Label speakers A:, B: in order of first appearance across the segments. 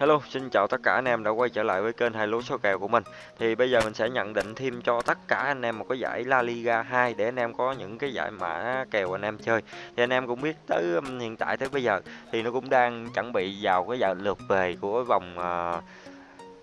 A: Hello, xin chào tất cả anh em đã quay trở lại với kênh hai lúa số kèo của mình. Thì bây giờ mình sẽ nhận định thêm cho tất cả anh em một cái giải La Liga 2 để anh em có những cái giải mã kèo anh em chơi. Thì anh em cũng biết tới hiện tại tới bây giờ thì nó cũng đang chuẩn bị vào cái giải lượt về của vòng uh,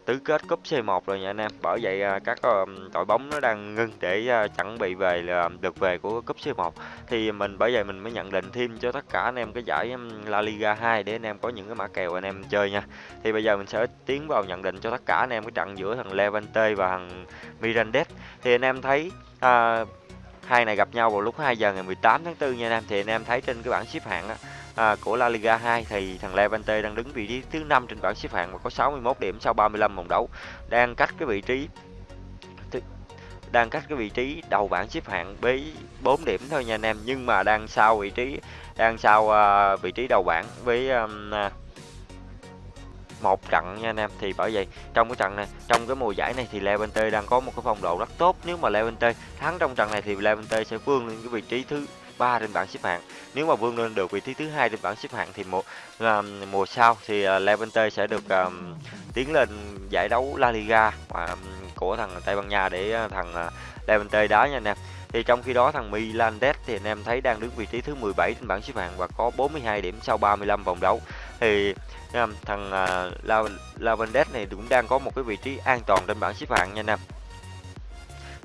A: tứ kết cúp C1 rồi nha anh em. Bởi vậy à, các ờ, đội bóng nó đang ngưng để à, chuẩn bị về là được về của cúp C1. Thì mình bởi vậy mình mới nhận định thêm cho tất cả anh em cái giải La Liga 2 để anh em có những cái mã kèo anh em chơi nha. Thì bây giờ mình sẽ tiến vào nhận định cho tất cả anh em cái trận giữa thằng Levante và thằng Mirandes. Thì anh em thấy à, hai này gặp nhau vào lúc 2 giờ ngày 18 tháng 4 nha anh em. Thì anh em thấy trên cái bảng xếp hạng á à, của La Liga 2 thì thằng Levante đang đứng vị trí thứ 5 trên bảng xếp hạng và có 61 điểm sau 35 vòng đấu, đang cách cái vị trí đang cách cái vị trí đầu bảng xếp hạng với 4 điểm thôi nha anh em, nhưng mà đang sau vị trí đang sau uh, vị trí đầu bảng với um, à, một trận nha anh em. Thì bởi vậy trong cái trận này trong cái mùa giải này thì Levante đang có một cái phong độ rất tốt. Nếu mà Levante thắng trong trận này thì Levante sẽ vươn lên cái vị trí thứ ba trên bảng xếp hạng. Nếu mà vươn lên được vị trí thứ hai trên bảng xếp hạng thì mùa uh, mùa sau thì uh, Levante sẽ được uh, tiến lên giải đấu La Liga uh, của thằng Tây Ban Nha để uh, thằng uh, Levante đá nha anh em. Thì trong khi đó thằng Milandes thì anh em thấy đang đứng vị trí thứ 17 trên bảng xếp hạng và có 42 điểm sau 35 vòng đấu. Thì thằng uh, Lavandes này cũng đang có một cái vị trí an toàn trên bảng xếp hạng nha anh em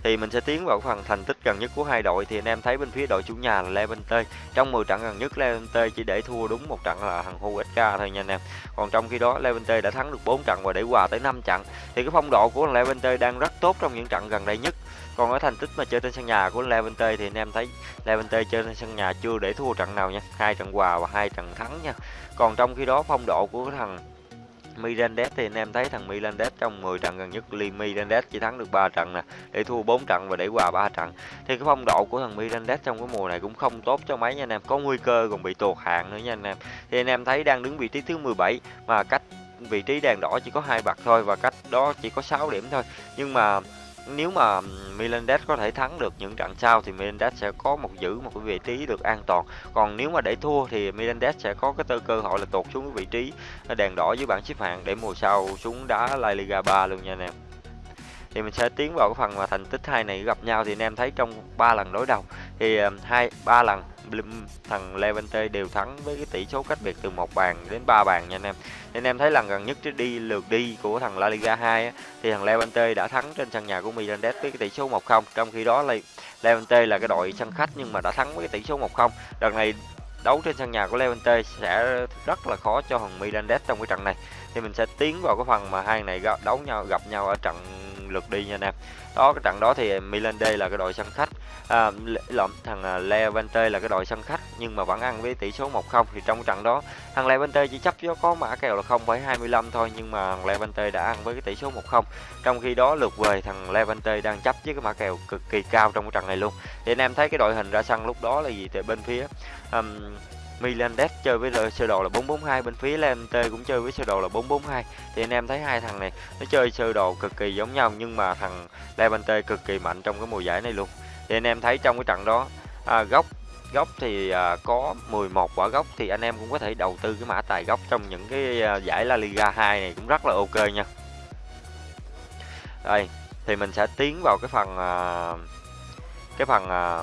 A: thì mình sẽ tiến vào phần thành tích gần nhất của hai đội. Thì anh em thấy bên phía đội chủ nhà là Levante. Trong 10 trận gần nhất, Levante chỉ để thua đúng một trận là thằng Huesca thôi nha anh em. Còn trong khi đó, Levante đã thắng được 4 trận và để hòa tới 5 trận. Thì cái phong độ của Levante đang rất tốt trong những trận gần đây nhất. Còn ở thành tích mà chơi trên sân nhà của Levante thì anh em thấy Levante chơi trên sân nhà chưa để thua trận nào nha. Hai trận hòa và hai trận thắng nha. Còn trong khi đó, phong độ của thằng Mirandes thì anh em thấy thằng Mirandes trong 10 trận gần nhất, Lee Mirandes chỉ thắng được 3 trận nè, để thua 4 trận và để hòa 3 trận. Thì cái phong độ của thằng Mirandes trong cái mùa này cũng không tốt cho mấy nha anh em, có nguy cơ còn bị tuột hạng nữa nha anh em. Thì anh em thấy đang đứng vị trí thứ 17 mà cách vị trí đèn đỏ chỉ có hai bậc thôi và cách đó chỉ có 6 điểm thôi. Nhưng mà nếu mà Milandes có thể thắng được những trận sau thì Milandes sẽ có một giữ một cái vị trí được an toàn. Còn nếu mà để thua thì Milandes sẽ có cái tư cơ hội là tụt xuống cái vị trí ờ, đèn đỏ dưới bảng xếp hạng để mùa sau xuống đá La Liga 3 luôn nha anh em. Thì mình sẽ tiến vào cái phần mà thành tích hai này gặp nhau thì anh em thấy trong ba lần đối đầu thì hai ba lần thằng Levante đều thắng với cái tỷ số cách biệt từ một bàn đến ba bàn nha anh em. Nên em thấy lần gần nhất đi lượt đi của thằng La Liga 2 á, thì thằng Levante đã thắng trên sân nhà của Mirandes với cái tỷ số 1-0. Trong khi đó là Levante là cái đội sân khách nhưng mà đã thắng với cái tỷ số 1-0. Đợt này đấu trên sân nhà của Levante sẽ rất là khó cho thằng Mirandes trong cái trận này. Thì mình sẽ tiến vào cái phần mà hai này đấu nhau gặp nhau ở trận lượt đi nha anh em đó cái trận đó thì Milan D là cái đội sân khách à, lộn thằng à, Levante là cái đội sân khách nhưng mà vẫn ăn với tỷ số 1-0 thì trong trận đó thằng Levante chỉ chấp cho có mã kèo là 0,25 thôi nhưng mà thằng Levante đã ăn với cái tỷ số 1-0 trong khi đó lượt về thằng Levante đang chấp với cái mã kèo cực kỳ cao trong cái trận này luôn. Thì anh em thấy cái đội hình ra sân lúc đó là gì từ bên phía um, Milandes chơi với sơ đồ là 442 bên phía Levante cũng chơi với sơ đồ là 442 thì anh em thấy hai thằng này nó chơi sơ đồ cực kỳ giống nhau nhưng mà thằng Levante cực kỳ mạnh trong cái mùa giải này luôn thì anh em thấy trong cái trận đó à, góc góc thì à, có 11 quả góc thì anh em cũng có thể đầu tư cái mã tài góc trong những cái à, giải La Liga 2 này cũng rất là ok nha. Đây thì mình sẽ tiến vào cái phần à, cái phần à,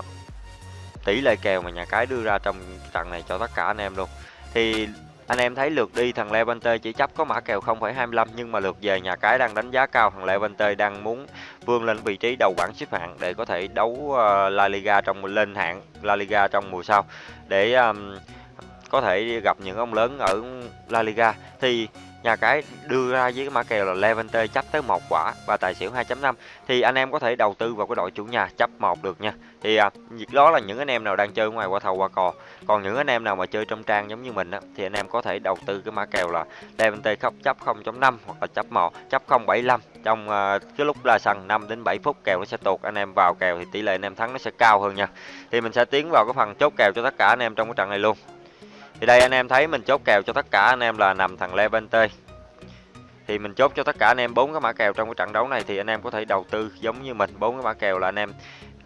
A: tỷ lệ kèo mà nhà cái đưa ra trong trận này cho tất cả anh em luôn. Thì anh em thấy lượt đi thằng Levante chỉ chấp có mã kèo 0,25 nhưng mà lượt về nhà cái đang đánh giá cao thằng Levante đang muốn vươn lên vị trí đầu bảng xếp hạng để có thể đấu uh, La Liga trong lên hạng La Liga trong mùa sau. Để um, có thể gặp những ông lớn ở La Liga thì nhà cái đưa ra với cái mã kèo là Levante chấp tới một quả và tài xỉu 2.5 thì anh em có thể đầu tư vào cái đội chủ nhà chấp một được nha. Thì à, đó là những anh em nào đang chơi ngoài qua thầu qua cò. Còn những anh em nào mà chơi trong trang giống như mình á, thì anh em có thể đầu tư cái mã kèo là Levante khóc chấp 0.5 hoặc là chấp 1 chấp 0.75 trong à, cái lúc là sàn 5 đến 7 phút kèo nó sẽ tuột anh em vào kèo thì tỷ lệ anh em thắng nó sẽ cao hơn nha. Thì mình sẽ tiến vào cái phần chốt kèo cho tất cả anh em trong cái trận này luôn thì đây anh em thấy mình chốt kèo cho tất cả anh em là nằm thằng Levante thì mình chốt cho tất cả anh em bốn cái mã kèo trong cái trận đấu này thì anh em có thể đầu tư giống như mình. Bốn cái mã kèo là anh em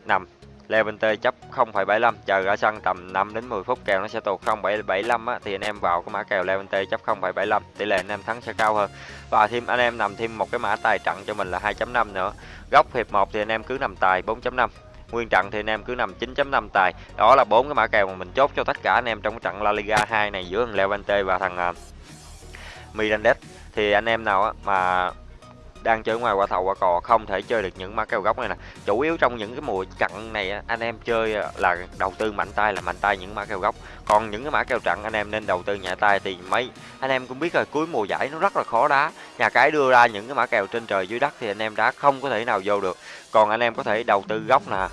A: nằm Levante chấp 0,75 chờ ra sân tầm 5 đến 10 phút kèo nó sẽ tụt 0,75 á thì anh em vào cái mã kèo Levante chấp 0,75 tỷ lệ anh em thắng sẽ cao hơn. Và thêm anh em nằm thêm một cái mã tài trận cho mình là 2.5 nữa. Góc hiệp 1 thì anh em cứ nằm tài 4.5 nguyên trận thì anh em cứ nằm 9.5 tài. Đó là bốn cái mã kèo mà mình chốt cho tất cả anh em trong cái trận La Liga 2 này giữa thằng Levante và thằng à, uh, Mirandes thì anh em nào á mà đang chơi ngoài qua thầu qua cò không thể chơi được những mã kèo góc này nè. Chủ yếu trong những cái mùa trận này anh em chơi à, là đầu tư mạnh tay là mạnh tay những mã kèo góc còn những cái mã kèo trận anh em nên đầu tư nhẹ tay thì mấy anh em cũng biết rồi cuối mùa giải nó rất là khó đá. Nhà cái đưa ra những cái mã kèo trên trời dưới đất thì anh em đá không có thể nào vô được. Còn anh em có thể đầu tư góc nè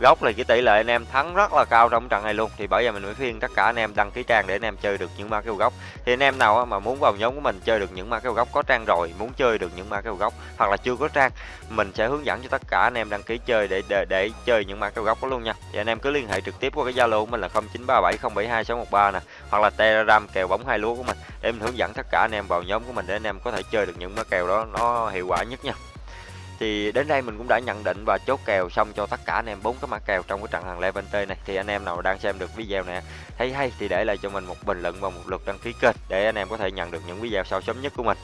A: gốc là cái tỷ lệ anh em thắng rất là cao trong trận này luôn. Thì bây giờ mình mới khuyên tất cả anh em đăng ký trang để anh em chơi được những ma kêu gốc. Thì anh em nào mà muốn vào nhóm của mình chơi được những ma kêu gốc có trang rồi muốn chơi được những ma kêu gốc hoặc là chưa có trang mình sẽ hướng dẫn cho tất cả anh em đăng ký chơi để để, để chơi những ma kêu gốc đó luôn nha. Thì anh em cứ liên hệ trực tiếp qua cái zalo của mình là 0937072613 nè hoặc là telegram kèo bóng hai lúa của mình để mình hướng dẫn tất cả anh em vào nhóm của mình để anh em có thể chơi được những ma kèo đó nó hiệu quả nhất nha thì đến đây mình cũng đã nhận định và chốt kèo xong cho tất cả anh em bốn cái mã kèo trong cái trận hàng Levante này. Thì anh em nào đang xem được video này thấy hay thì để lại cho mình một bình luận và một lượt đăng ký kênh để anh em có thể nhận được những video sau sớm nhất của mình.